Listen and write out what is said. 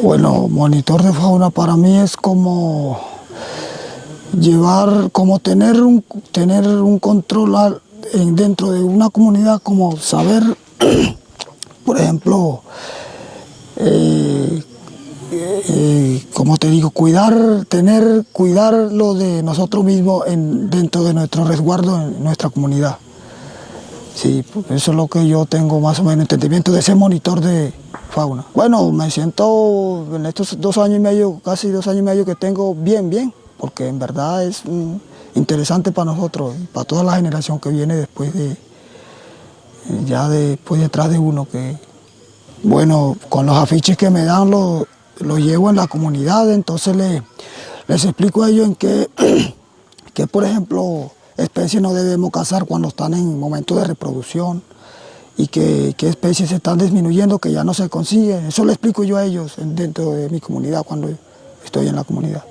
Bueno, monitor de fauna para mí es como llevar, como tener un, tener un control dentro de una comunidad, como saber, por ejemplo, eh, eh, como te digo, cuidar, tener, cuidar lo de nosotros mismos en, dentro de nuestro resguardo en nuestra comunidad. Sí, pues eso es lo que yo tengo más o menos entendimiento de ese monitor de fauna. Bueno, me siento en estos dos años y medio, casi dos años y medio que tengo bien, bien, porque en verdad es mm, interesante para nosotros, para toda la generación que viene después de, ya después detrás de uno que, bueno, con los afiches que me dan los, los llevo en la comunidad, entonces les, les explico a ellos en qué, que por ejemplo, especies no debemos cazar cuando están en momento de reproducción y que, especies están disminuyendo que ya no se consiguen. Eso le explico yo a ellos dentro de mi comunidad cuando estoy en la comunidad.